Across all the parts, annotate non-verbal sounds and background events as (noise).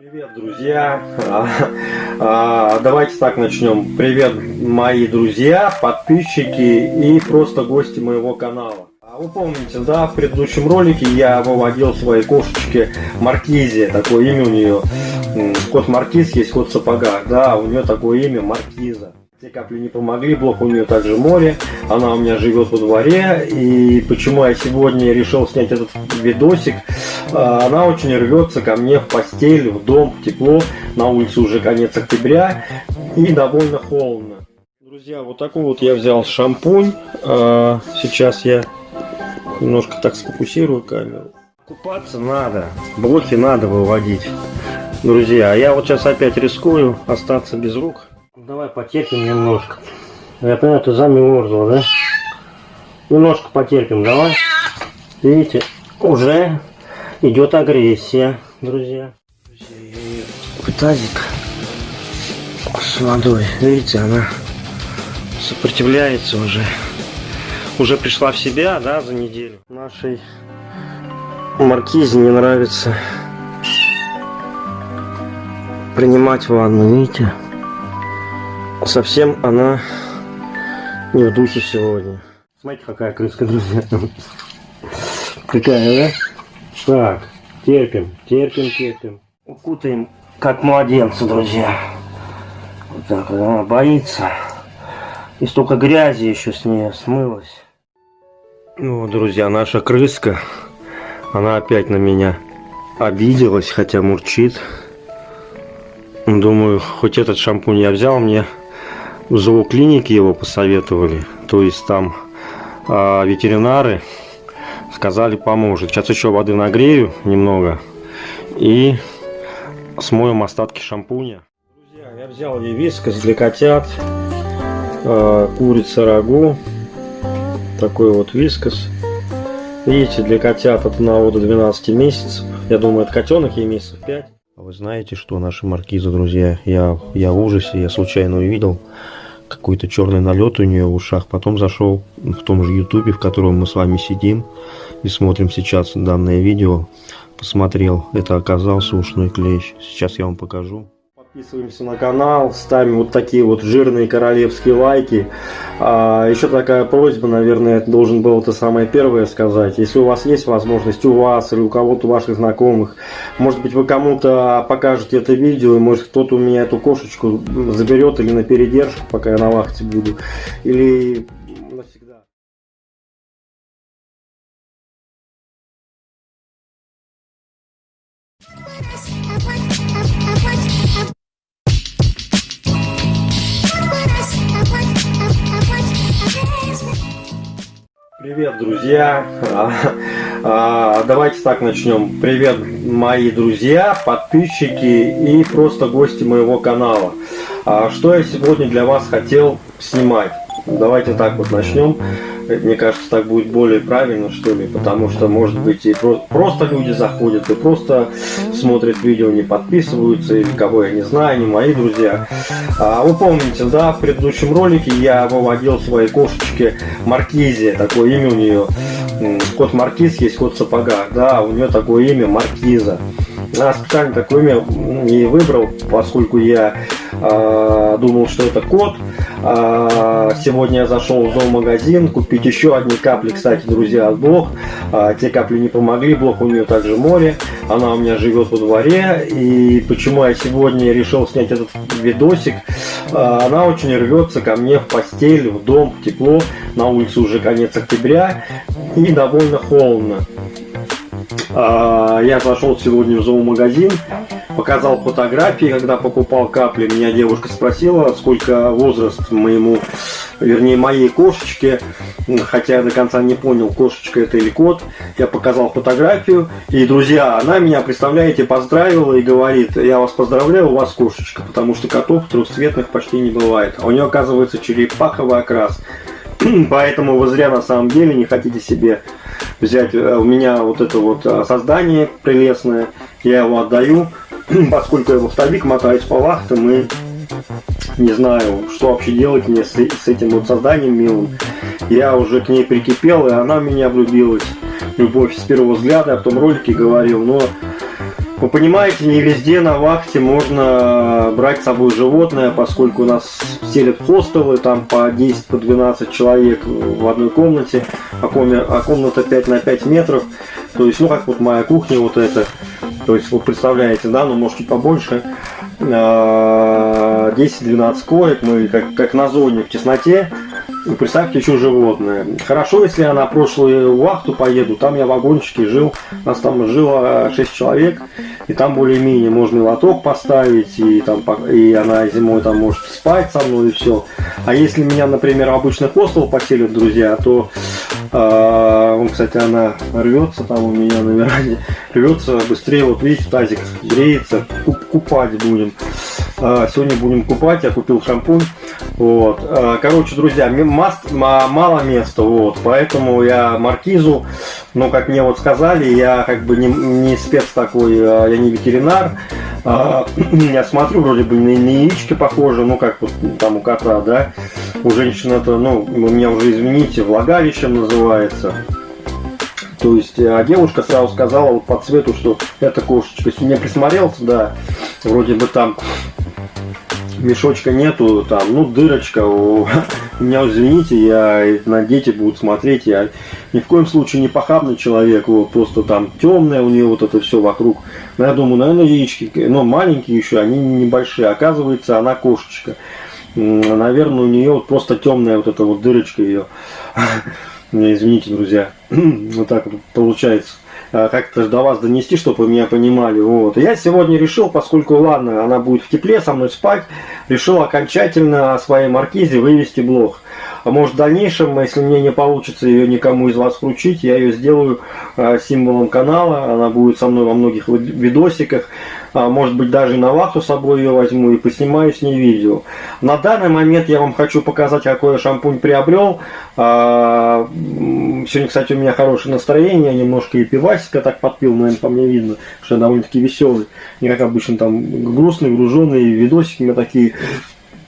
Привет, друзья! А, а, давайте так начнем. Привет, мои друзья, подписчики и просто гости моего канала. А вы помните, да, в предыдущем ролике я выводил своей кошечке Маркизе, такое имя у нее. Кот Маркиз есть кот в сапогах, да, у нее такое имя Маркиза. Те капли не помогли, блок у нее также море, она у меня живет во дворе, и почему я сегодня решил снять этот видосик, она очень рвется ко мне в постель, в дом, в тепло, на улице уже конец октября, и довольно холодно. Друзья, вот такой вот я взял шампунь, а, сейчас я немножко так сфокусирую камеру. Купаться надо, блоки надо выводить, друзья, а я вот сейчас опять рискую остаться без рук. Давай потерпим немножко. Я понимаю, ты замерзла, да? Немножко потерпим, давай. Видите, уже идет агрессия, друзья. В тазик с водой. Видите, она сопротивляется уже. Уже пришла в себя, да, за неделю. Нашей маркизе не нравится принимать ванну, видите? совсем она не в духе сегодня. Смотрите, какая крыска, друзья. Какая, да? Так, терпим, терпим, терпим. Укутаем, как младенца, друзья. Вот так вот, она боится. И столько грязи еще с ней смылось. Ну, друзья, наша крыска, она опять на меня обиделась, хотя мурчит. Думаю, хоть этот шампунь я взял, мне в зооклинике его посоветовали. То есть там э, ветеринары сказали поможет. Сейчас еще воды нагрею немного и смоем остатки шампуня. Друзья, я взял ей вискос для котят, э, курица рагу, такой вот вискос. Видите, для котят от 1 до 12 месяцев. Я думаю, это котенок ей месяцев 5. А вы знаете, что наши маркизы, друзья, я, я в ужасе, я случайно увидел какой-то черный налет у нее в ушах. Потом зашел в том же ютубе, в котором мы с вами сидим и смотрим сейчас данное видео. Посмотрел, это оказался ушной клещ. Сейчас я вам покажу. Подписываемся на канал, ставим вот такие вот жирные королевские лайки. А, еще такая просьба, наверное, должен был это самое первое сказать. Если у вас есть возможность, у вас или у кого-то ваших знакомых, может быть вы кому-то покажете это видео, и может кто-то у меня эту кошечку заберет или на передержку, пока я на вахте буду, или друзья! А, а, давайте так начнем. Привет, мои друзья, подписчики и просто гости моего канала. А, что я сегодня для вас хотел снимать? Давайте так вот начнем. Мне кажется, так будет более правильно, что ли, потому что, может быть, и про просто люди заходят, и просто смотрят видео, не подписываются, или кого я не знаю, не мои друзья. А, вы помните, да, в предыдущем ролике я выводил своей кошечке Маркизе, такое имя у нее. Кот Маркиз есть кот в сапогах, да, у нее такое имя Маркиза. Я специально такое имя не выбрал, поскольку я э, думал, что это кот. Э, сегодня я зашел в зоомагазин купить еще одни капли, кстати, друзья, от блок. Э, те капли не помогли, блок у нее также море. Она у меня живет во дворе. И почему я сегодня решил снять этот видосик? Э, она очень рвется ко мне в постель, в дом, в тепло. На улице уже конец октября и довольно холодно. А, я зашел сегодня в зоомагазин, показал фотографии, когда покупал капли. Меня девушка спросила, сколько возраст моему, вернее, моей кошечке. Хотя я до конца не понял, кошечка это или кот. Я показал фотографию. И, друзья, она меня, представляете, поздравила и говорит, я вас поздравляю, у вас кошечка. Потому что котов трехцветных почти не бывает. А у нее, оказывается, черепаховый окрас. (clears throat) Поэтому вы зря на самом деле не хотите себе взять э, у меня вот это вот э, создание прелестное. Я его отдаю, (clears throat) поскольку я в автобик мотаюсь по вахтам и не знаю, что вообще делать мне с, с этим вот созданием милым. Я уже к ней прикипел, и она в меня влюбилась. Любовь с первого взгляда, я в том ролике говорил, но Вы понимаете, не везде на вахте можно брать с собой животное, поскольку у нас селят хостелы, там по 10-12 по 12 человек в одной комнате, а, а комната 5 на 5 метров. То есть, ну как вот моя кухня вот эта. То есть, вы представляете, да, ну может чуть побольше. 10-12 а, коек, мы как, как на зоне в тесноте. И представьте, еще животное. Хорошо, если я на прошлую вахту поеду, там я в вагончике жил, нас там жило 6 человек, и там более-менее можно и лоток поставить, и, там, и она зимой там может спать со мной, и все. А если меня, например, в обычный хостел поселят друзья, то э, кстати, она рвется там у меня на веранде, рвется быстрее, вот видите, тазик греется, купать будем. Э, сегодня будем купать, я купил шампунь. Вот. Э, короче, друзья, маст, мало места, вот, поэтому я маркизу, ну, как мне вот сказали, я как бы не, не спец такой, а я не ветеринар, а, (clears throat) я смотрю, вроде бы на, на яички похоже, ну, как вот там у кота, да, у женщины это, ну, меня уже, извините, влагалищем называется, то есть, а девушка сразу сказала вот по цвету, что это кошечка. Если мне присмотрелся, да, вроде бы там мешочка нету, там, ну, дырочка, у, (laughs) меня, извините, я, на дети будут смотреть, я ни в коем случае не похабный человек, вот, просто там темное у нее вот это все вокруг. Но я думаю, наверное, яички, ну, маленькие еще, они небольшие, оказывается, она кошечка. Наверное, у нее вот просто темная вот эта вот дырочка ее. (laughs) Извините, друзья, (clears throat) вот так получается. Э, как-то до вас донести, чтобы вы меня понимали. Вот. я сегодня решил, поскольку, ладно, она будет в тепле со мной спать, решил окончательно о своей маркизе вывести блог. А может в дальнейшем, если мне не получится ее никому из вас вручить, я ее сделаю э, символом канала, она будет со мной во многих видосиках. А, может быть даже на вахту с собой ее возьму и поснимаю с ней видео. На данный момент я вам хочу показать, какой я шампунь приобрел. А, сегодня, кстати, у меня хорошее настроение, немножко и пивасика так подпил, наверное, по мне видно, что я довольно-таки веселый. Не как обычно там грустный, груженный, видосики у меня такие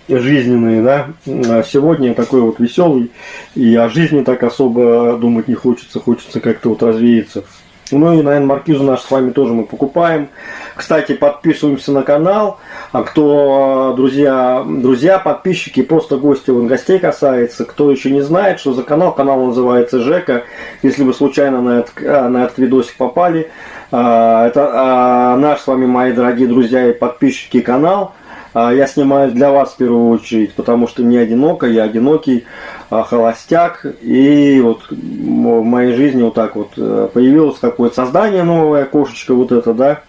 жизненные, да. А сегодня я такой вот веселый, и о жизни так особо думать не хочется, хочется как-то вот развеяться. Ну и, наверное, маркизу наш с вами тоже мы покупаем. Кстати, подписываемся на канал. А кто, друзья, друзья, подписчики, просто гости, он гостей касается. Кто еще не знает, что за канал, канал называется Жека. Если вы случайно на этот, а, на этот видосик попали, а, это наш с вами, мои дорогие друзья и подписчики, канал. Я снимаю для вас в первую очередь, потому что не одиноко, я одинокий. А, холостяк. И вот в моей жизни вот так вот э, появилось какое-то создание новое, кошечка вот это, да.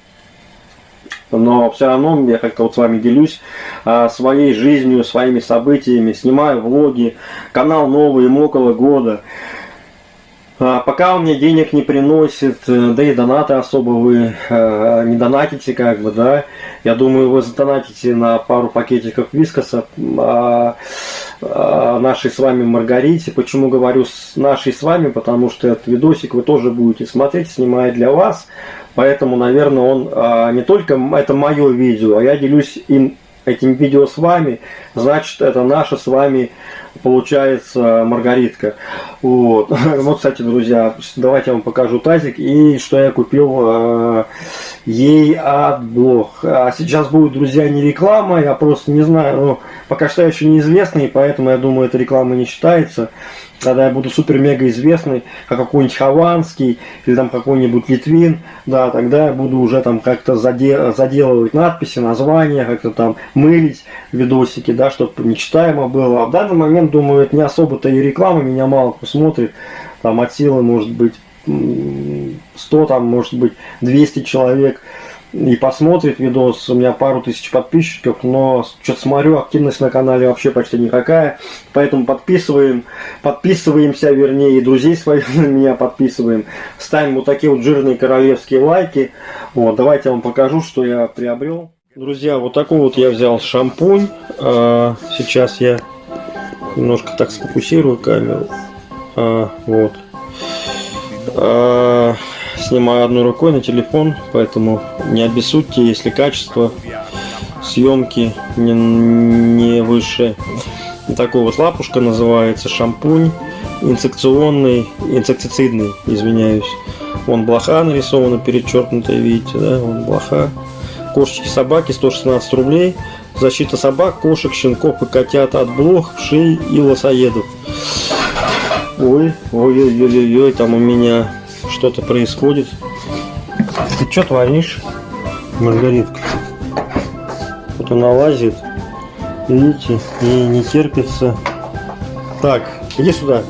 Но все равно я как-то вот с вами делюсь а, своей жизнью, своими событиями, снимаю влоги. Канал новый, ему около года. А, пока он мне денег не приносит, э, да и донаты особо вы э, не донатите, как бы, да. Я думаю, вы задонатите на пару пакетиков вискоса. А, нашей с вами Маргарите. Почему говорю с нашей с вами? Потому что этот видосик вы тоже будете смотреть, снимая для вас. Поэтому, наверное, он а, не только это мое видео, а я делюсь им этим видео с вами, значит, это наша с вами получается маргаритка. Вот. вот, (laughs) кстати, друзья, давайте я вам покажу тазик и что я купил э, ей от блог. А сейчас будет, друзья, не реклама, я просто не знаю, ну, пока что я еще неизвестный, поэтому я думаю, эта реклама не считается когда я буду супер-мега известный, как какой-нибудь Хованский или там какой-нибудь Литвин, да, тогда я буду уже там как-то задел, заделывать надписи, названия, как-то там мылить видосики, да, чтобы нечитаемо было. А в данный момент, думаю, это не особо-то и реклама, меня мало кто смотрит, там от силы может быть 100, там может быть 200 человек, и посмотрит видос. У меня пару тысяч подписчиков, но что-то смотрю, активность на канале вообще почти никакая. Поэтому подписываем, подписываемся, вернее, и друзей своих (laughs) на меня подписываем. Ставим вот такие вот жирные королевские лайки. Вот, давайте я вам покажу, что я приобрел. Друзья, вот такой вот я взял шампунь. А, сейчас я немножко так сфокусирую камеру. А, вот. А, снимаю одной рукой на телефон, поэтому не обессудьте, если качество съемки не, не выше. Такой вот лапушка называется, шампунь инфекционный, инсектицидный, извиняюсь. Вон блоха нарисована, перечеркнутая, видите, да? Вон блоха. Кошечки, собаки, 116 рублей. Защита собак, кошек, щенков и котят от блох, вшей и лосоедов. Ой, ой-ой-ой-ой, там у меня что-то происходит. Ты что творишь, Маргаритка? Вот она лазит. Видите, ей не терпится. Так, иди сюда.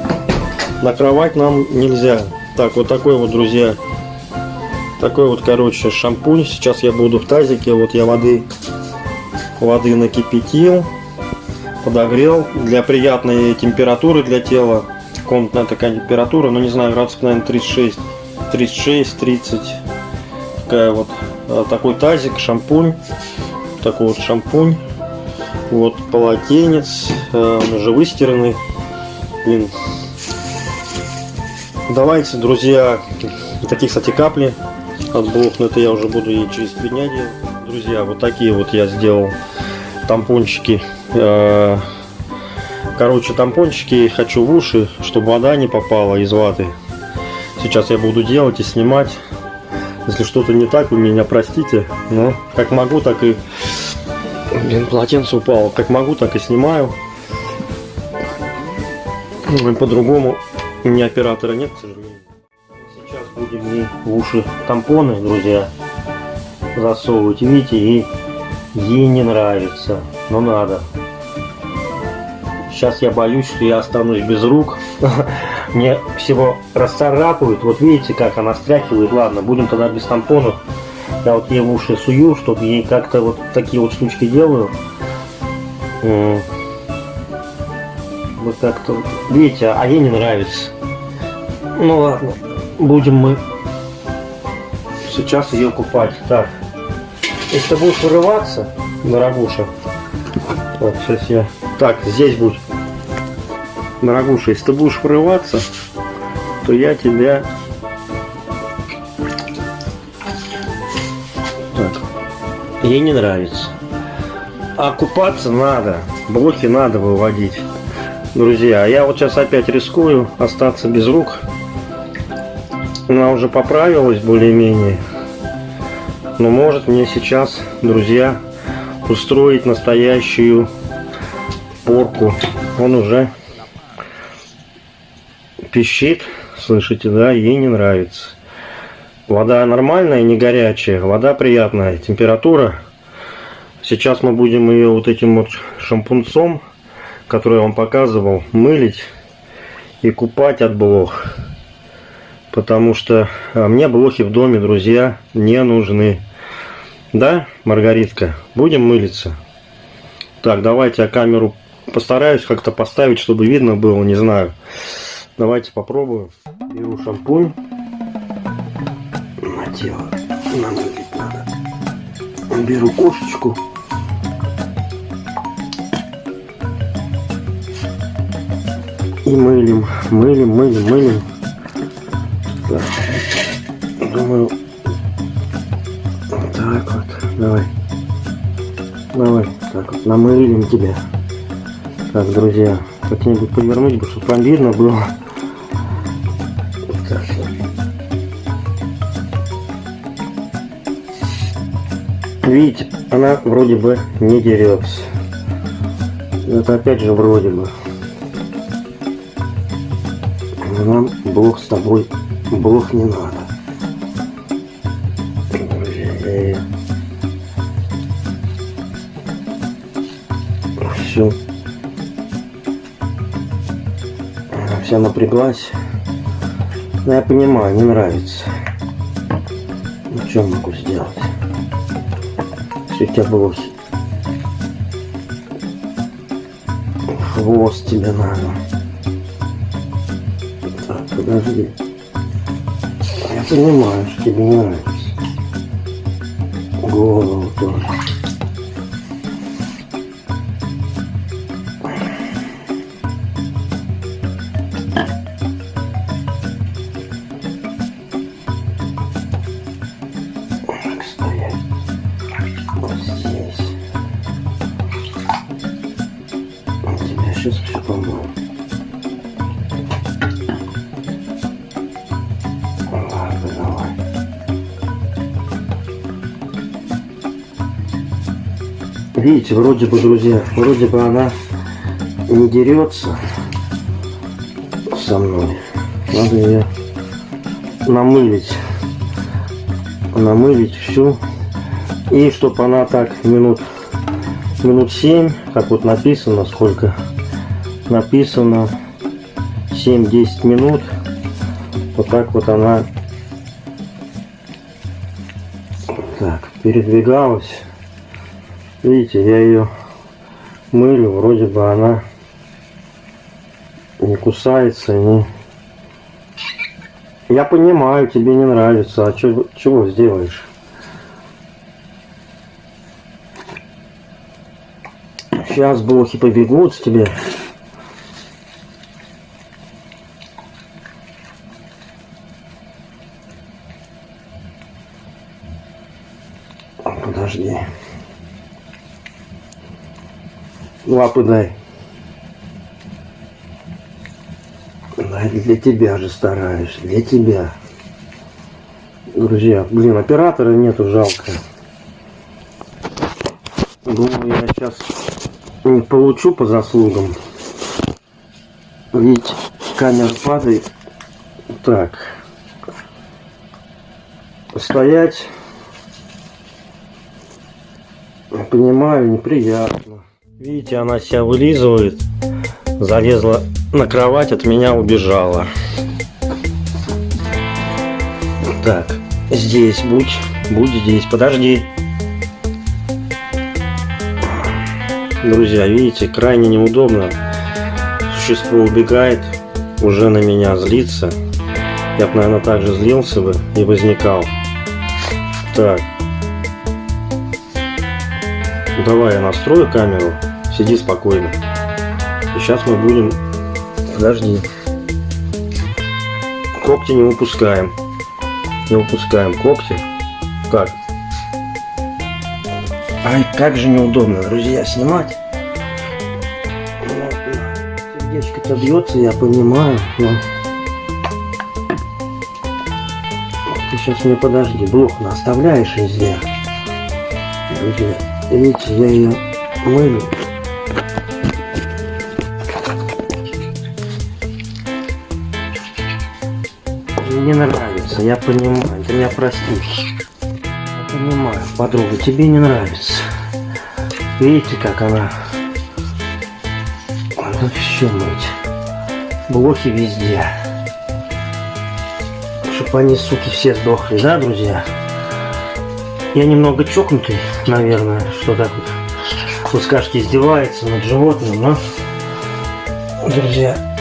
На кровать нам нельзя. Так, вот такой вот, друзья. Такой вот, короче, шампунь. Сейчас я буду в тазике. Вот я воды, воды накипятил, подогрел для приятной температуры для тела комнатная такая температура, ну не знаю, градусов, наверное, 36, 36, 30. Такая вот, а, такой тазик, шампунь, такой вот шампунь, вот полотенец, а, он уже выстиранный, блин. Давайте, друзья, такие, кстати, капли от блох, но это я уже буду и через три дня делать. Друзья, вот такие вот я сделал тампончики а, Короче, тампончики хочу в уши, чтобы вода не попала из ваты. Сейчас я буду делать и снимать. Если что-то не так, вы меня простите. Но как могу, так и... Блин, полотенце упало. Как могу, так и снимаю. По-другому у меня оператора нет, к сожалению. Сейчас будем и в уши тампоны, друзья, засовывать. Видите, и ей не нравится, но надо. Сейчас я боюсь, что я останусь без рук. (laughs) Мне всего расцарапают. Вот видите, как она стряхивает. Ладно, будем тогда без тампонов. Я вот ей в уши сую, чтобы ей как-то вот такие вот штучки делаю. Вот как-то вот. Видите, а ей не нравится. Ну ладно, будем мы сейчас ее купать. Так, если ты будешь вырываться, дорогуша, вот сейчас я... Так, здесь будет Дорогуша, если ты будешь врываться, то я тебя... Так. Ей не нравится. А купаться надо. Блоки надо выводить. Друзья, а я вот сейчас опять рискую остаться без рук. Она уже поправилась более-менее. Но может мне сейчас, друзья, устроить настоящую порку. Он уже пищит, слышите, да, ей не нравится. Вода нормальная, не горячая, вода приятная, температура. Сейчас мы будем ее вот этим вот шампунцом, который я вам показывал, мылить и купать от блох. Потому что а, мне блохи в доме, друзья, не нужны. Да, Маргаритка, будем мылиться? Так, давайте я камеру постараюсь как-то поставить, чтобы видно было, не знаю. Давайте попробуем. Беру шампунь. На тело. Намылить надо. Беру кошечку. И мылим, мылим, мылим, мылим. Так. Думаю, так вот. Давай. Давай, так вот, намылим тебя. Так, друзья, как-нибудь повернуть бы, чтобы вам видно было. Видите, она вроде бы не дерется. Это опять же вроде бы. Нам Бог с тобой, Бог не надо. Все. Вся напряглась. Но я понимаю, не нравится. Ну, что могу сделать? Все тебя блохи. Хвост тебе надо. Так, подожди. Я понимаю, что тебе не нравится. Голову тоже. Видите, вроде бы, друзья, вроде бы она не дерется со мной. Надо ее намылить. Намылить всю. И чтобы она так минут минут 7, как вот написано, сколько написано 7-10 минут. Вот так вот она так передвигалась. Видите, я ее мылю, вроде бы она не кусается, не... Я понимаю, тебе не нравится, а чё, чего сделаешь? Сейчас блохи побегут с тебя. Подожди. Дай для тебя же стараюсь, для тебя. Друзья, блин, оператора нету, жалко. Думаю, я сейчас не получу по заслугам. Видите, камера падает. Так. Стоять. Понимаю, неприятно. Видите, она себя вылизывает. Залезла на кровать, от меня убежала. Так, здесь будь, будь здесь, подожди. Друзья, видите, крайне неудобно. Существо убегает, уже на меня злится. Я бы, наверное, также злился бы и возникал. Так. Давай я настрою камеру. Сиди спокойно. И сейчас мы будем... Подожди. Когти не выпускаем. Не выпускаем когти. Как? Ай, как же неудобно, друзья, снимать. Сердечко-то бьется, я понимаю, но... Ты сейчас мне подожди, блок оставляешь везде. Друзья, видите, я ее мылю. Мне нравится, я понимаю, ты меня простишь понимаю, подруга, тебе не нравится. Видите, как она... Надо все мыть. Блохи везде. Чтоб они, суки, все сдохли, да, друзья? Я немного чокнутый, наверное, что так вот, скажете, издевается над животным, но, друзья,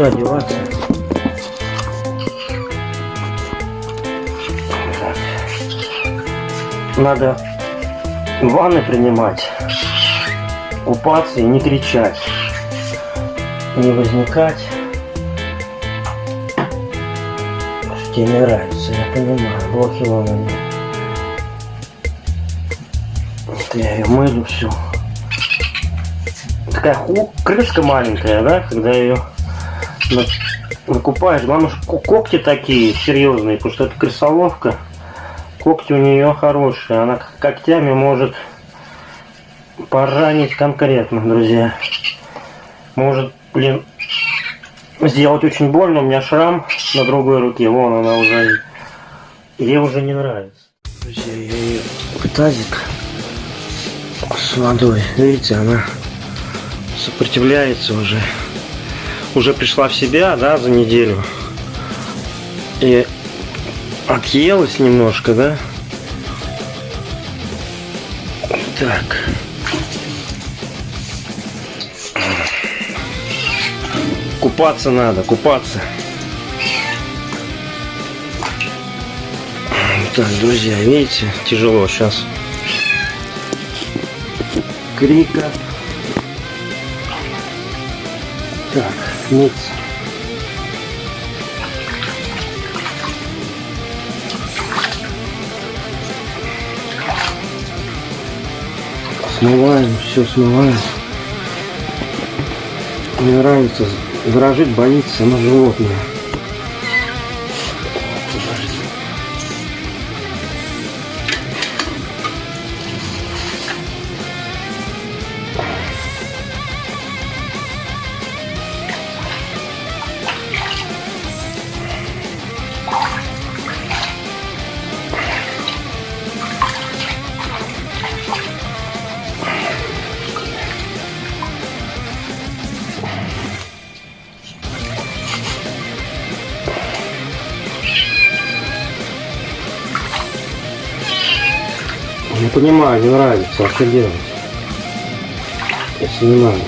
никуда деваться. надо ванны принимать, купаться и не кричать, не возникать. Что тебе не нравится, я понимаю, блохи вон они. Вот я ее мылю всю. Такая ху крышка маленькая, да, когда ее накупаешь. Главное, когти такие серьезные, потому что это крысоловка. Когти у нее хорошие. Она когтями может поранить конкретно, друзья. Может, блин, сделать очень больно. У меня шрам на другой руке. Вон она уже. Ей уже не нравится. Друзья, я ее тазик с водой. Видите, она сопротивляется уже. Уже пришла в себя, да, за неделю. И отъелась немножко, да? Так. Купаться надо, купаться. Так, друзья, видите, тяжело сейчас. Крика. Мыться. Смываем, все смываем. Мне нравится дрожит, боится, но животное. Понимаю, не нравится, а что делать? Если не надо.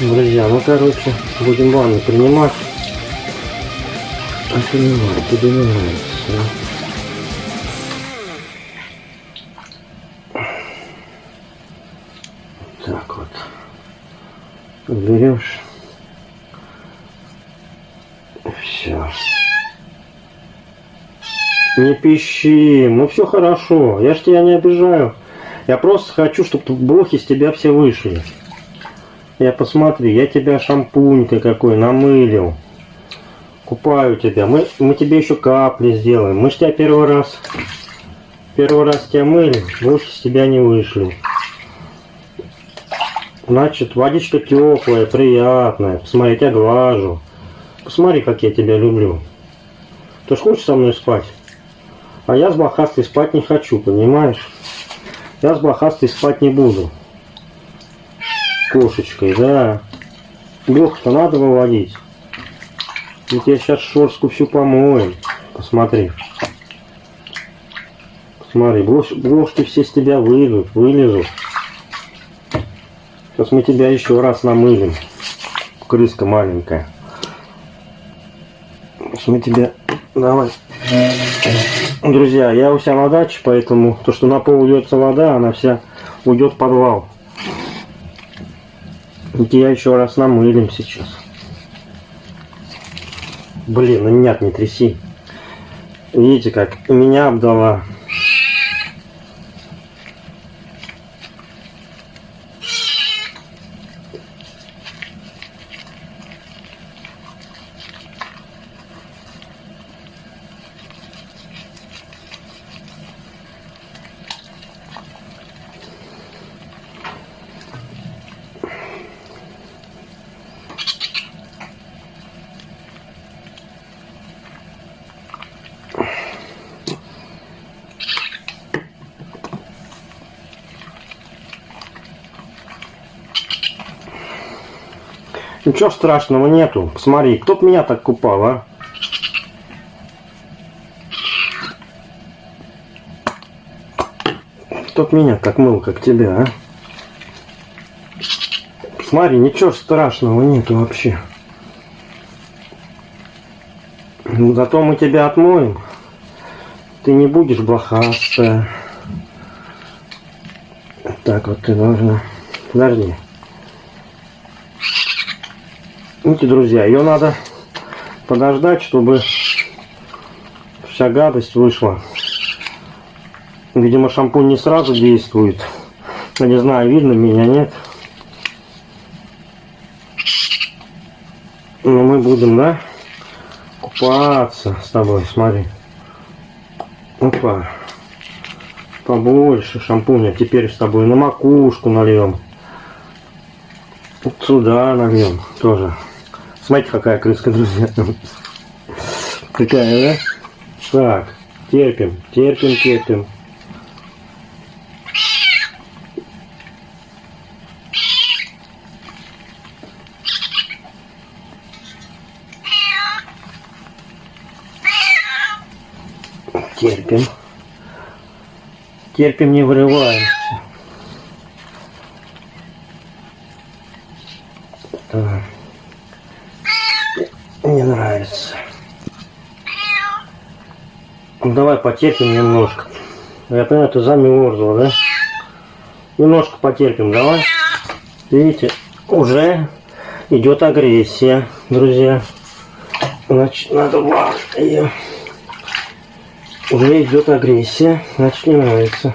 Друзья, ну короче, будем ванну принимать. А понимаю, тебе Пищи, ну все хорошо, я ж тебя не обижаю. Я просто хочу, чтобы блохи с тебя все вышли. Я посмотри, я тебя шампунькой какой намылил. Купаю тебя. Мы, мы тебе еще капли сделаем. Мы ж тебя первый раз, первый раз тебя мыли, блохи с тебя не вышли. Значит, водичка теплая, приятная. Посмотри, я тебя глажу. Посмотри, как я тебя люблю. Ты ж хочешь со мной спать? А я с блохастой спать не хочу, понимаешь? Я с блохастой спать не буду. Кошечкой, да. Блох-то надо выводить. Ведь я сейчас шорстку всю помоем. Посмотри. Посмотри, блош, блошки все с тебя выйдут, вылезут. Сейчас мы тебя еще раз намылим. Крыска маленькая. Сейчас мы тебя... Давай. Друзья, я у себя на даче, поэтому то, что на пол уйдется вода, она вся уйдет в подвал. Я еще раз намылим сейчас. Блин, ну нет, не тряси. Видите, как меня обдала. Ничего страшного нету. Посмотри, кто меня так купал, а? Кто меня так мыл, как тебя, а? Смотри, ничего страшного нету вообще. Ну, зато мы тебя отмоем. Ты не будешь блохастая. Так вот ты должна. Подожди. Видите, друзья, ее надо подождать, чтобы вся гадость вышла. Видимо, шампунь не сразу действует. Я не знаю, видно меня, нет. Но мы будем, да, купаться с тобой, смотри. Опа. Побольше шампуня. Теперь с тобой на макушку нальем. Вот сюда нальем тоже. Смотрите, какая крыска, друзья. Какая, да? Так, терпим, терпим, терпим. Терпим. Терпим, не вырываемся. Так не нравится. Ну, давай потерпим немножко. Я понимаю, ты замерзла, да? Немножко потерпим, давай. Видите, уже идет агрессия, друзья. Значит, надо ее. Уже идет агрессия, значит не нравится.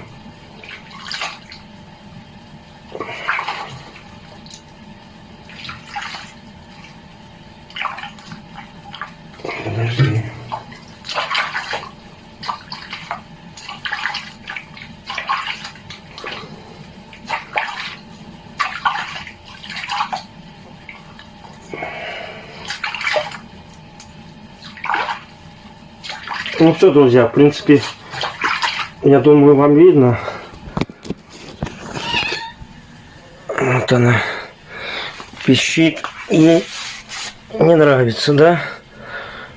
Все, друзья, в принципе, я думаю, вам видно. Вот она пищит и не нравится, да?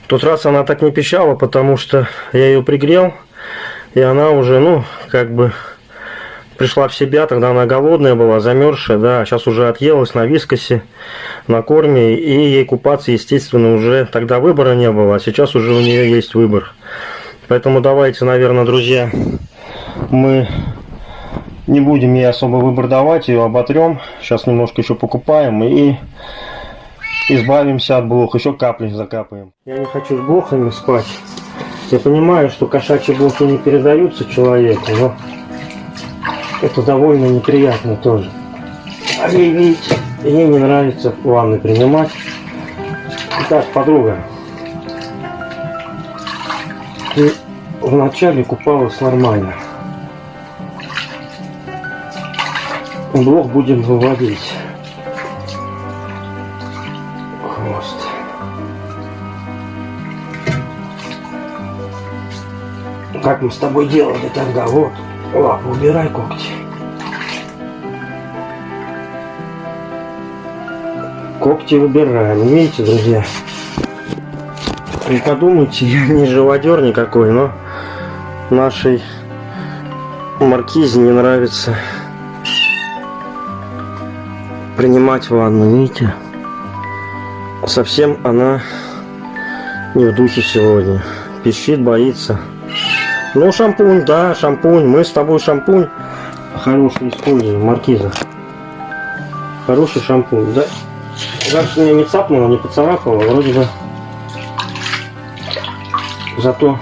Тот раз она так не пищала, потому что я ее пригрел, и она уже, ну, как бы пришла в себя, тогда она голодная была, замерзшая, да, сейчас уже отъелась на вискосе, на корме, и ей купаться, естественно, уже тогда выбора не было, а сейчас уже у нее есть выбор. Поэтому давайте, наверное, друзья, мы не будем ей особо выбор давать, ее оботрем, сейчас немножко еще покупаем и избавимся от блох, еще капли закапаем. Я не хочу с блохами спать, я понимаю, что кошачьи блохи не передаются человеку, но это довольно неприятно тоже. А ей, видите, ей не нравится ванны принимать. Итак, подруга, ты вначале купалась нормально. Блок будем выводить. Хвост. Как мы с тобой делали тогда, вот. Лапу убирай когти. Когти выбираем. Видите, друзья? Не подумайте, я не живодер никакой, но нашей маркизе не нравится принимать ванну, видите? Совсем она не в духе сегодня. Пищит, боится. Ну, шампунь, да, шампунь. Мы с тобой шампунь хороший используем, маркиза. Хороший шампунь, да. Дальше меня не цапнуло, не поцарапало, вроде бы. Зато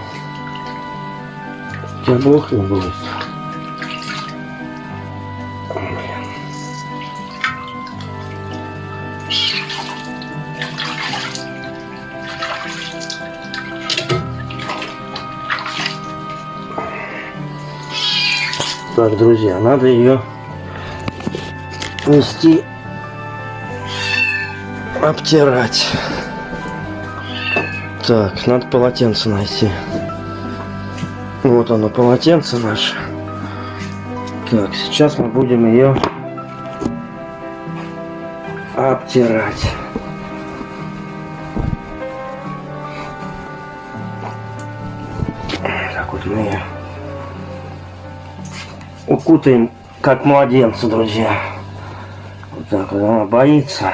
тебя блох не будет. Так, друзья, надо ее нести, обтирать. Так, надо полотенце найти. Вот оно, полотенце наше. Так, сейчас мы будем ее обтирать. Так вот мы ее укутаем как младенца, друзья. Вот так вот она боится.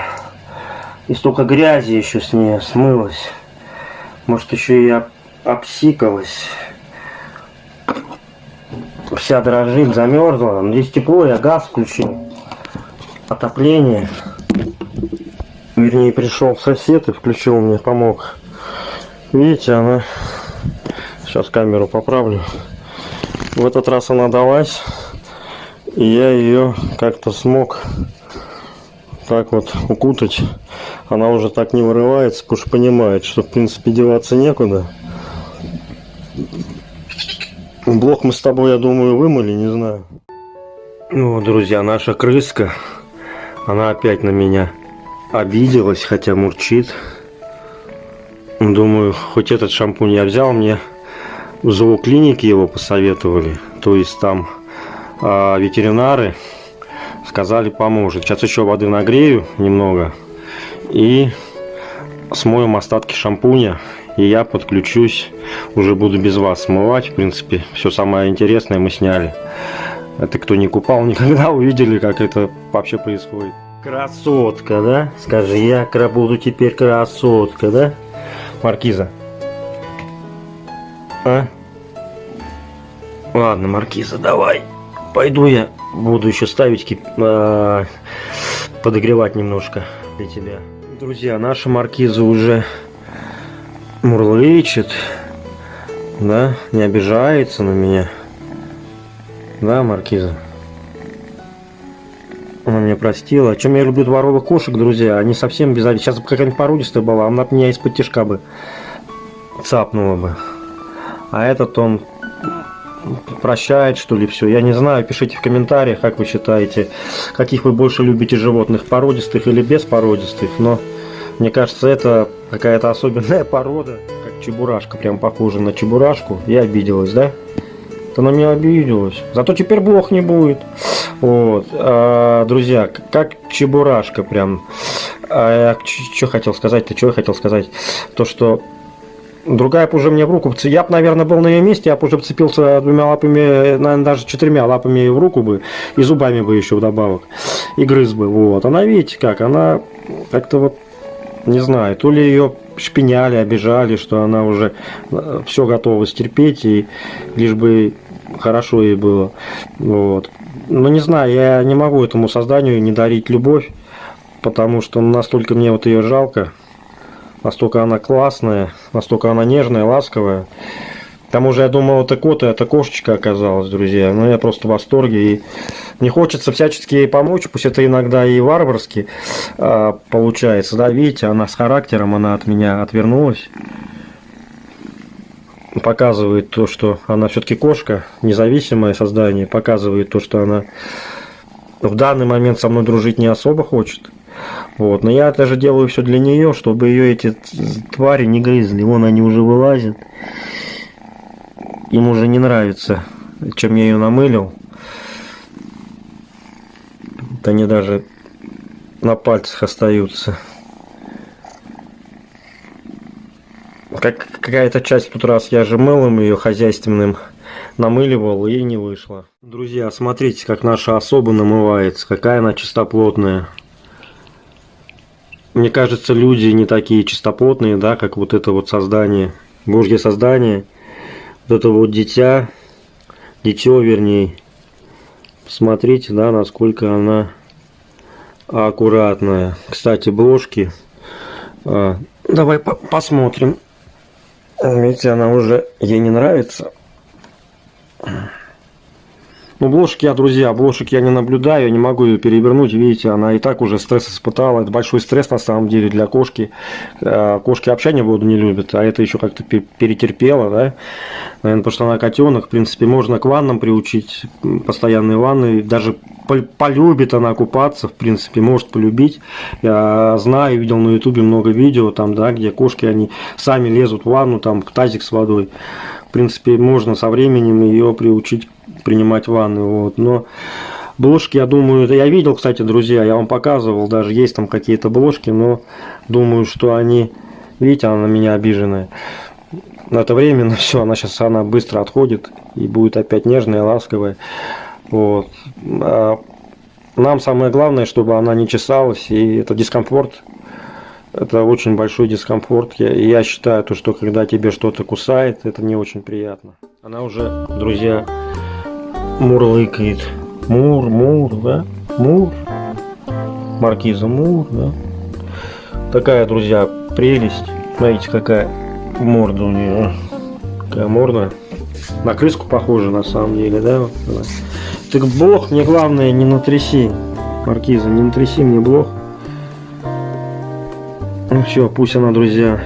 И столько грязи еще с ней смылось. Может еще и об, обсикалась. Вся дрожит, замерзла. Здесь тепло, я газ включил. Отопление. Вернее, пришел сосед и включил мне, помог. Видите, она... Сейчас камеру поправлю. В этот раз она далась. И я ее как-то смог так вот укутать. Она уже так не вырывается, потому что понимает, что в принципе деваться некуда. Блок мы с тобой, я думаю, вымыли, не знаю. Ну, друзья, наша крыска, она опять на меня обиделась, хотя мурчит. Думаю, хоть этот шампунь я взял, мне в зооклинике его посоветовали. То есть там а, ветеринары сказали поможет. Сейчас еще воды нагрею немного и смоем остатки шампуня. И я подключусь, уже буду без вас смывать. В принципе, все самое интересное мы сняли. Это кто не купал (laughs) никогда, увидели, как это вообще происходит. Красотка, да? Скажи, я буду теперь красотка, да? Маркиза. А? Ладно, Маркиза, давай. Пойду я буду еще ставить, кип... э, подогревать немножко для тебя. Друзья, наша маркиза уже мурлычет, да, не обижается на меня. Да, маркиза? Она меня простила. О чем я люблю дворовых кошек, друзья? Они совсем без обид. Сейчас бы какая-нибудь породистая была, она меня из-под тяжка бы цапнула бы. А этот он прощает, что ли, все. Я не знаю, пишите в комментариях, как вы считаете, каких вы больше любите животных, породистых или беспородистых, но мне кажется, это какая-то особенная (laughs) порода, как чебурашка, прям похожа на чебурашку. Я обиделась, да? Ты на меня обиделась. Зато теперь блох не будет. Вот, а, друзья, как чебурашка прям. А, что хотел сказать-то, что я хотел сказать? То, что другая бы уже мне в руку, я бы, наверное, был на ее месте, я бы уже цепился двумя лапами, наверное, даже четырьмя лапами в руку бы, и зубами бы еще вдобавок, и грыз бы, вот. Она, видите как, она как-то вот, не знаю, то ли ее шпиняли, обижали, что она уже э, все готова стерпеть, и лишь бы хорошо ей было, вот. Ну, не знаю, я не могу этому созданию не дарить любовь, потому что настолько мне вот ее жалко, настолько она классная, настолько она нежная, ласковая. К тому же я думал, это кот, а это кошечка оказалась, друзья. Но я просто в восторге. И мне хочется всячески ей помочь, пусть это иногда и варварски э, получается. Да, видите, она с характером, она от меня отвернулась. Показывает то, что она все-таки кошка, независимое создание. Показывает то, что она в данный момент со мной дружить не особо хочет. Вот. Но я даже делаю все для нее, чтобы ее эти твари не грызли. Вон они уже вылазят. Им уже не нравится, чем я ее намылил. Вот они даже на пальцах остаются. Как какая-то часть тут раз я же мылом ее хозяйственным намыливал и не вышло. Друзья, смотрите, как наша особа намывается, какая она чистоплотная. Мне кажется, люди не такие чистоплотные, да, как вот это вот создание, Божье создание, вот это вот дитя, дитё, вернее. Смотрите, да, насколько она аккуратная. Кстати, бложки. А, давай по посмотрим. Видите, она уже ей не нравится. Ну, блошек я, друзья, блошек я не наблюдаю, я не могу ее перевернуть. Видите, она и так уже стресс испытала. Это большой стресс на самом деле для кошки. Э, кошки общения воду не любят, а это еще как-то перетерпела, да. Наверное, потому что она котенок. В принципе, можно к ваннам приучить, постоянные ванны. Даже полюбит она купаться, в принципе, может полюбить. Я знаю, видел на ютубе много видео, там, да, где кошки, они сами лезут в ванну, там, в тазик с водой. В принципе, можно со временем ее приучить принимать ванны, вот, но бложки, я думаю, я видел, кстати, друзья, я вам показывал, даже есть там какие-то бложки, но думаю, что они, видите, она на меня обиженная. Но это временно, (laughs) все, она сейчас, она быстро отходит и будет опять нежная, ласковая, вот. А нам самое главное, чтобы она не чесалась, и это дискомфорт, это очень большой дискомфорт. Я, я считаю, то, что когда тебе что-то кусает, это не очень приятно. Она уже, друзья, мурлыкает. Мур, мур, да? Мур. Маркиза Мур, да? Такая, друзья, прелесть. Смотрите, какая морда у нее. Какая морда. На крыску похожа, на самом деле, да? Так блох мне главное не натряси. Маркиза, не натряси мне блох. Ну все, пусть она, друзья,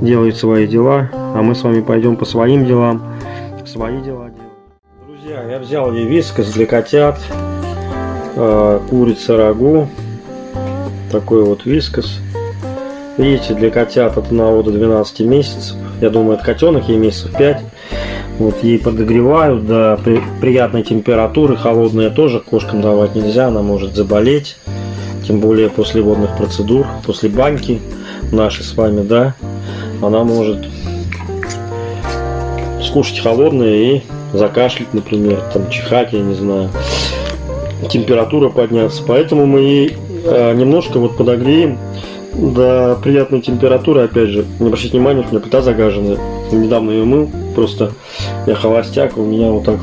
делает свои дела, а мы с вами пойдем по своим делам, свои дела. Друзья, я взял ей вискос для котят, э, курица рагу, такой вот вискос. Видите, для котят от 1 до 12 месяцев, я думаю, от котенок ей месяцев 5. Вот ей подогревают до при, приятной температуры, холодные тоже кошкам давать нельзя, она может заболеть. Тем более после водных процедур, после баньки нашей с вами, да, она может скушать холодное и закашлять, например, там чихать, я не знаю, температура подняться. Поэтому мы ей э, немножко вот подогреем до приятной температуры, опять же, не обращайте внимания, у меня плита загаженная. Недавно ее мыл, просто я холостяк, у меня вот так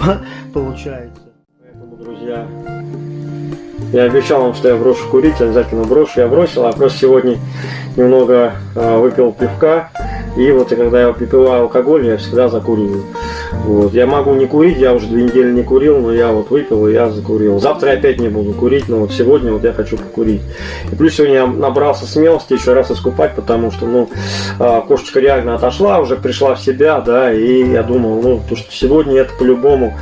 (laughs) получается. Поэтому, друзья, я обещал вам, что я брошу курить, обязательно брошу. Я бросил, а просто сегодня немного э, выпил пивка. И вот когда я выпиваю алкоголь, я всегда закуриваю. Вот. Я могу не курить, я уже две недели не курил, но я вот выпил и я закурил. Завтра я опять не буду курить, но вот сегодня вот я хочу покурить. И плюс сегодня я набрался смелости еще раз искупать, потому что, ну, а, кошечка реально отошла, уже пришла в себя, да, и я думал, ну, то, что сегодня это по-любому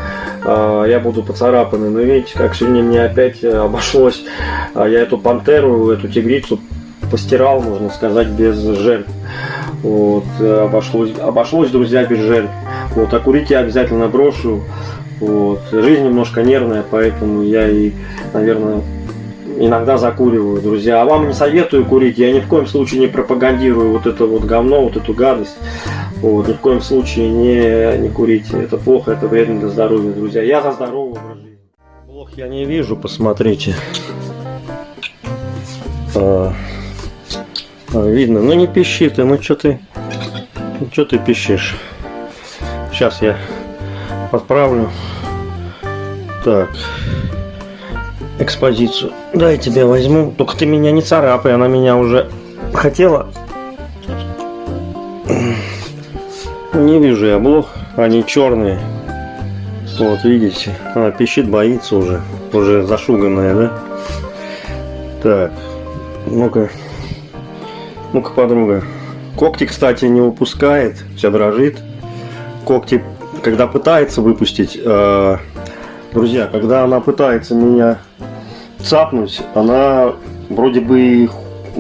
а, я буду поцарапанный. Но видите, как сегодня мне опять э, обошлось, а, я эту пантеру, эту тигрицу постирал, можно сказать, без жертв. Вот, э, обошлось, обошлось, друзья, без жертв. Вот, а курить я обязательно брошу. Вот, жизнь немножко нервная, поэтому я и, наверное, иногда закуриваю, друзья. А вам не советую курить, я ни в коем случае не пропагандирую вот это вот говно, вот эту гадость. Вот, ни в коем случае не, не курите, это плохо, это вредно для здоровья, друзья. Я за здоровый образ жизни. Плох я не вижу, посмотрите. А, видно, ну не пищи ты, ну что ты, ну что ты пищишь? Сейчас я подправлю. Так экспозицию. Да, я тебя возьму. Только ты меня не царапай, она меня уже хотела. Не вижу я блох, они черные. Вот, видите, она пищит, боится уже. Уже зашуганная, да? Так, ну-ка. Ну-ка, подруга. Когти, кстати, не выпускает, вся дрожит. Когти, когда пытается выпустить, э, друзья, когда она пытается меня цапнуть, она вроде бы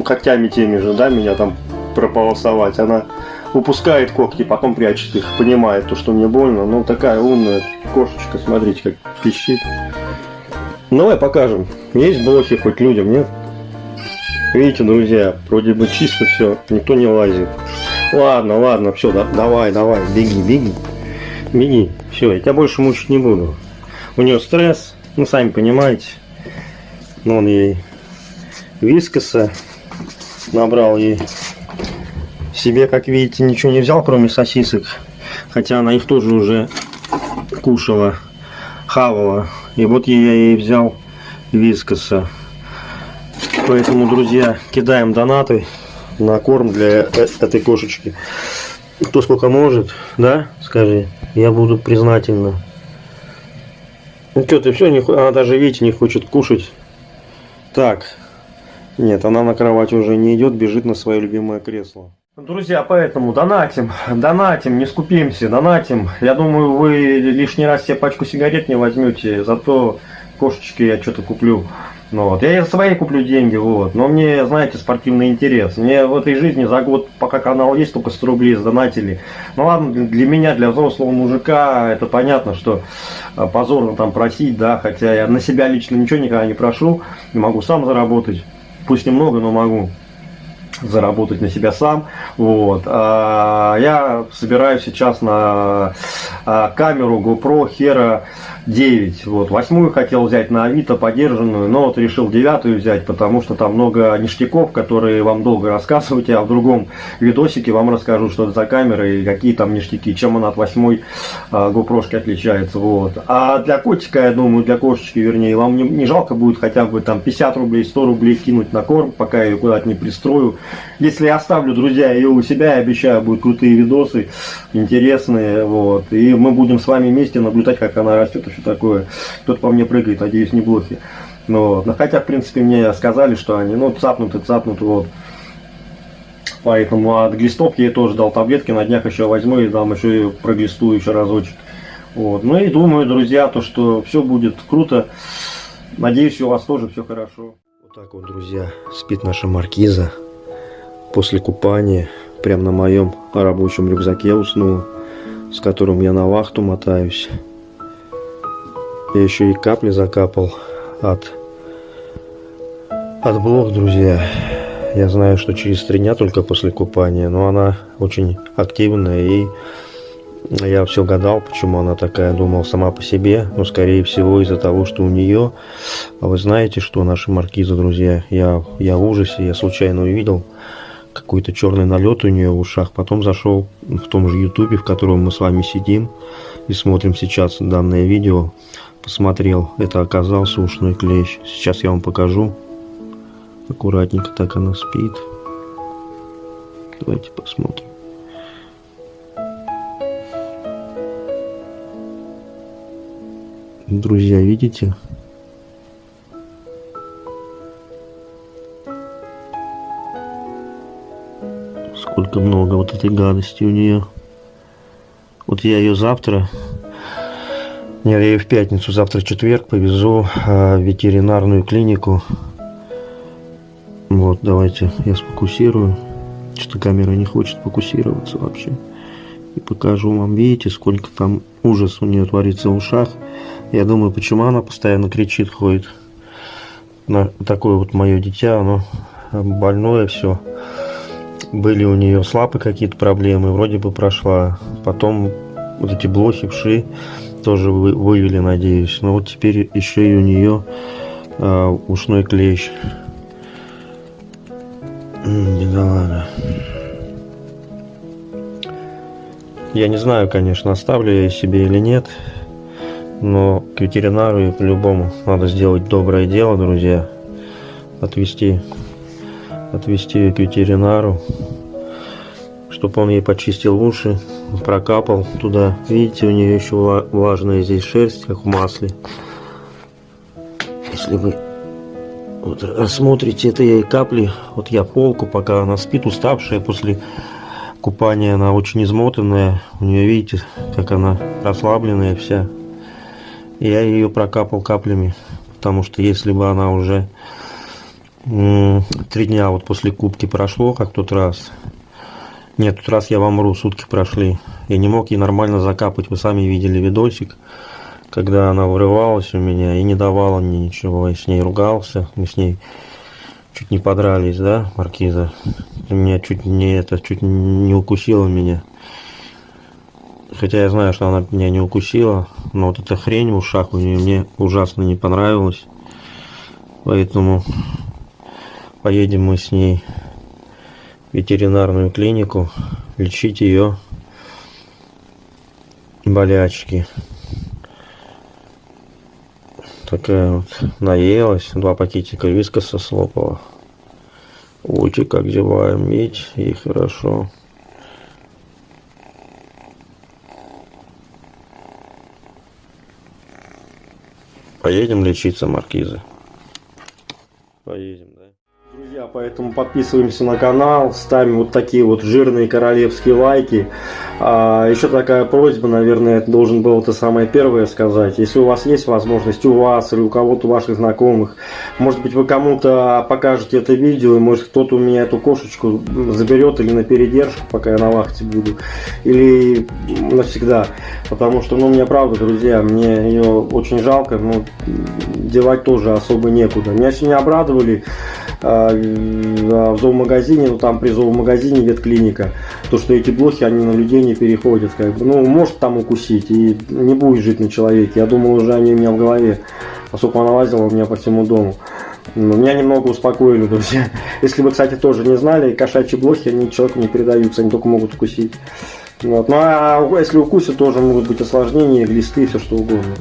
когтями теми же, да, меня там прополосовать. Она выпускает когти, потом прячет их, понимает то, что мне больно. Ну, такая умная кошечка, смотрите, как пищит. Ну, давай покажем. Есть блохи хоть людям, нет? Видите, друзья, вроде бы чисто все, никто не лазит. Ладно, ладно, все, да, давай, давай, беги, беги. Беги, все, я тебя больше мучить не буду. У нее стресс, ну, сами понимаете. Ну, он ей вискоса набрал ей себе, как видите, ничего не взял, кроме сосисок. Хотя она их тоже уже кушала, хавала. И вот я ей взял вискоса. Поэтому, друзья, кидаем донаты на корм для э, этой кошечки. Кто сколько может, да, скажи, я буду признательна. Ну ты все, она даже, видите, не хочет кушать. Так, нет, она на кровать уже не идет, бежит на свое любимое кресло. Друзья, поэтому донатим, донатим, не скупимся, донатим. Я думаю, вы лишний раз себе пачку сигарет не возьмете, зато кошечки я что-то куплю. Ну, вот. Я за свои куплю деньги, вот. Но мне, знаете, спортивный интерес. Мне в этой жизни за год, пока канал есть, только 100 рублей сдонатили. Ну ладно, для меня, для взрослого мужика, это понятно, что а, позорно там просить, да, хотя я на себя лично ничего никогда не прошу, не могу сам заработать. Пусть немного, но могу заработать на себя сам. Вот. А, я собираюсь сейчас на а, камеру GoPro Hero 9. Вот. Восьмую хотел взять на Авито, подержанную, но вот решил девятую взять, потому что там много ништяков, которые вам долго рассказывать. Я в другом видосике вам расскажу, что это за камера и какие там ништяки, чем она от восьмой а, GoPro отличается. Вот. А для котика, я думаю, для кошечки, вернее, вам не, не жалко будет хотя бы там 50 рублей, 100 рублей кинуть на корм, пока я ее куда-то не пристрою. Если я оставлю, друзья, ее у себя, я обещаю, будут крутые видосы, интересные. Вот. И мы будем с вами вместе наблюдать, как она растет и все такое. Кто-то по мне прыгает, надеюсь, не блохи. Но, но хотя, в принципе, мне сказали, что они, ну, цапнуты, цапнуты, вот. Поэтому от глистов я тоже дал таблетки, на днях еще возьму и дам еще и проглистую еще разочек. Вот. Ну и думаю, друзья, то, что все будет круто. Надеюсь, у вас тоже все хорошо. Вот так вот, друзья, спит наша маркиза. После купания, прямо на моем рабочем рюкзаке уснул, с которым я на вахту мотаюсь. Я еще и капли закапал от, от блох, друзья. Я знаю, что через три дня только после купания, но она очень активная и я все гадал, почему она такая, думал сама по себе, но скорее всего из-за того, что у нее, а вы знаете, что наша маркиза, друзья, я, я в ужасе, я случайно увидел какой-то черный налет у нее в ушах, потом зашел в том же ютубе, в котором мы с вами сидим и смотрим сейчас данное видео, посмотрел, это оказался ушной клещ. Сейчас я вам покажу. Аккуратненько так она спит. Давайте посмотрим. Друзья, видите? Сколько много вот этой гадости у нее. Вот я ее завтра я ее в пятницу, завтра четверг, повезу э, в ветеринарную клинику. Вот, давайте я сфокусирую. Что-то камера не хочет фокусироваться вообще. И покажу вам, видите, сколько там ужас у нее творится в ушах. Я думаю, почему она постоянно кричит, ходит. на такое вот мое дитя, оно больное все. Были у нее с лапы какие-то проблемы, вроде бы прошла. Потом вот эти блохи, вши тоже вы, вывели, надеюсь. Но вот теперь еще и у нее э, ушной клещ. Бедолага. Я не знаю, конечно, оставлю я себе или нет. Но к ветеринару по-любому надо сделать доброе дело, друзья. Отвести, отвести ее к ветеринару, чтобы он ей почистил уши, прокапал туда. Видите, у нее еще влажная здесь шерсть, как в масле. Если вы вот рассмотрите, это и капли, вот я полку, пока она спит, уставшая после купания, она очень измотанная. У нее, видите, как она расслабленная вся. Я ее прокапал каплями, потому что если бы она уже три дня вот после кубки прошло, как тот раз, нет, тот раз я вам вру, сутки прошли, я не мог ей нормально закапать, вы сами видели видосик, когда она вырывалась у меня и не давала мне ничего, я с ней ругался, мы с ней чуть не подрались, да, Маркиза, меня чуть не это, чуть не укусила меня. Хотя я знаю, что она меня не укусила, но вот эта хрень в ушах у нее мне ужасно не понравилась. Поэтому поедем мы с ней ветеринарную клинику лечить ее болячки. Такая вот наелась, два пакетика вискоса слопала. Ути как зеваем, медь, и хорошо. Поедем лечиться, маркизы. Поедем. Друзья, поэтому подписываемся на канал, ставим вот такие вот жирные королевские лайки. А, еще такая просьба, наверное, это должен был это самое первое сказать. Если у вас есть возможность, у вас или у кого-то ваших знакомых, может быть вы кому-то покажете это видео, и может кто-то у меня эту кошечку заберет или на передержку, пока я на вахте буду, или навсегда. Потому что, ну, мне правда, друзья, мне ее очень жалко, но девать тоже особо некуда. Меня сегодня обрадовали а, в зоомагазине, ну там при зоомагазине ветклиника, то что эти блохи, они на людей не переходят, как бы, ну может там укусить и не будет жить на человеке. Я думал уже они у меня в голове, поскольку она лазила у меня по всему дому. Но меня немного успокоили, друзья. (laughs) Если вы, кстати, тоже не знали, кошачьи блохи, они человеку не передаются, они только могут укусить. Вот. Ну а если укусят, тоже могут быть осложнения, глисты, все что угодно.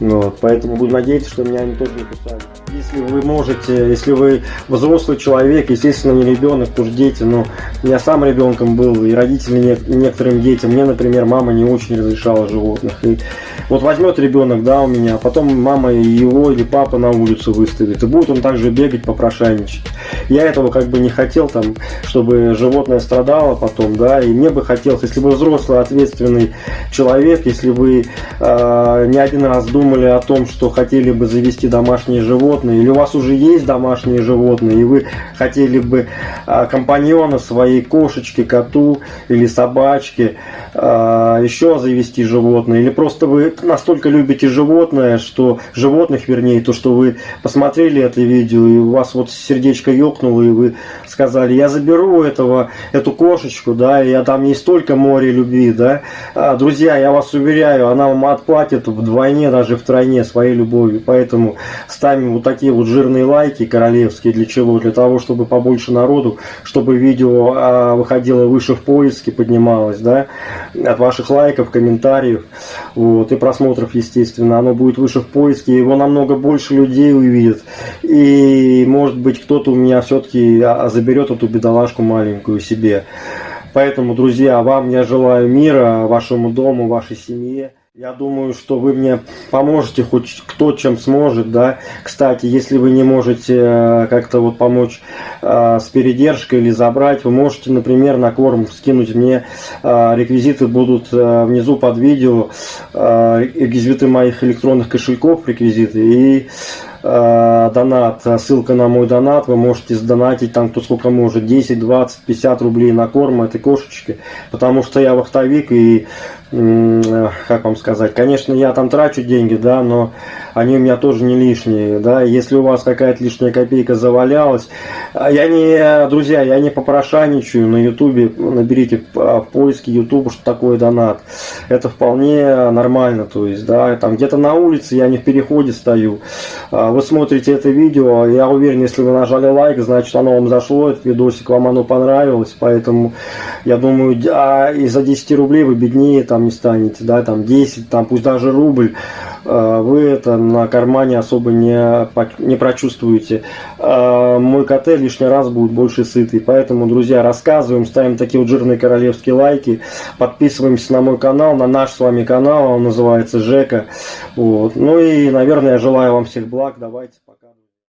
Вот. Поэтому буду надеяться, что меня они тоже не кусают если вы можете, если вы взрослый человек, естественно, не ребенок, потому что дети, но я сам ребенком был, и родители некоторым детям, мне, например, мама не очень разрешала животных. И вот возьмет ребенок, да, у меня, а потом мама его или папа на улицу выставит, и будет он также бегать, попрошайничать. Я этого как бы не хотел, там, чтобы животное страдало потом, да, и мне бы хотелось, если бы взрослый, ответственный человек, если вы э, не один раз думали о том, что хотели бы завести домашнее животное, животные, или у вас уже есть домашние животные, и вы хотели бы а, компаньона своей кошечке, коту или собачке, а, еще завести животное, или просто вы настолько любите животное, что животных, вернее, то, что вы посмотрели это видео, и у вас вот сердечко ёкнуло, и вы сказали, я заберу этого, эту кошечку, да, и я там ей столько море любви, да. А, друзья, я вас уверяю, она вам отплатит вдвойне, даже втройне своей любовью, поэтому ставим вот такие вот жирные лайки королевские. Для чего? Для того, чтобы побольше народу, чтобы видео а, выходило выше в поиске, поднималось, да, от ваших лайков, комментариев, вот, и просмотров, естественно. Оно будет выше в поиске, его намного больше людей увидит. И, может быть, кто-то у меня все-таки а, заберет эту бедолашку маленькую себе. Поэтому, друзья, вам я желаю мира, вашему дому, вашей семье. Я думаю, что вы мне поможете, хоть кто чем сможет, да. Кстати, если вы не можете э, как-то вот помочь э, с передержкой или забрать, вы можете, например, на корм скинуть мне. Э, реквизиты будут э, внизу под видео, э, реквизиты моих электронных кошельков, реквизиты и э, донат, ссылка на мой донат, вы можете сдонатить там кто сколько может, 10, 20, 50 рублей на корм этой кошечки, потому что я вахтовик и как вам сказать, конечно, я там трачу деньги, да, но они у меня тоже не лишние, да, если у вас какая-то лишняя копейка завалялась, а я не, друзья, я не попрошайничаю на ютубе, наберите в поиске ютуба, что такое донат, это вполне нормально, то есть, да, там где-то на улице, я не в переходе стою, а вы смотрите это видео, я уверен, если вы нажали лайк, значит, оно вам зашло, этот видосик, вам оно понравилось, поэтому, я думаю, а из-за 10 рублей вы беднее там не станете, да, там 10, там пусть даже рубль, э, вы это на кармане особо не, не прочувствуете. Э, мой КТ лишний раз будет больше сытый, поэтому, друзья, рассказываем, ставим такие вот жирные королевские лайки, подписываемся на мой канал, на наш с вами канал, он называется Жека, вот, ну и, наверное, я желаю вам всех благ, давайте, пока.